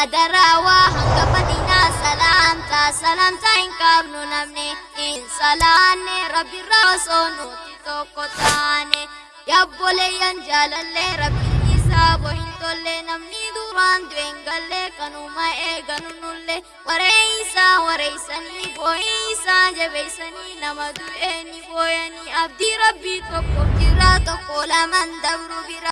Adarawaa hanga fadinaa salaamtaa salaamtaa hin qabnu namni hin salaanne rabbirraa osoo nuti tokko taane yabboleeyyan jaalallee rabbiin isaa bohin tolle namni duraan du'een gallee kanuma eeganu nullee wareeysaa wareeysanii boo'eysaa jabeeysanii nama du'ee ni booyanii abdii rabbii tokko jira tokko laman dabru bira.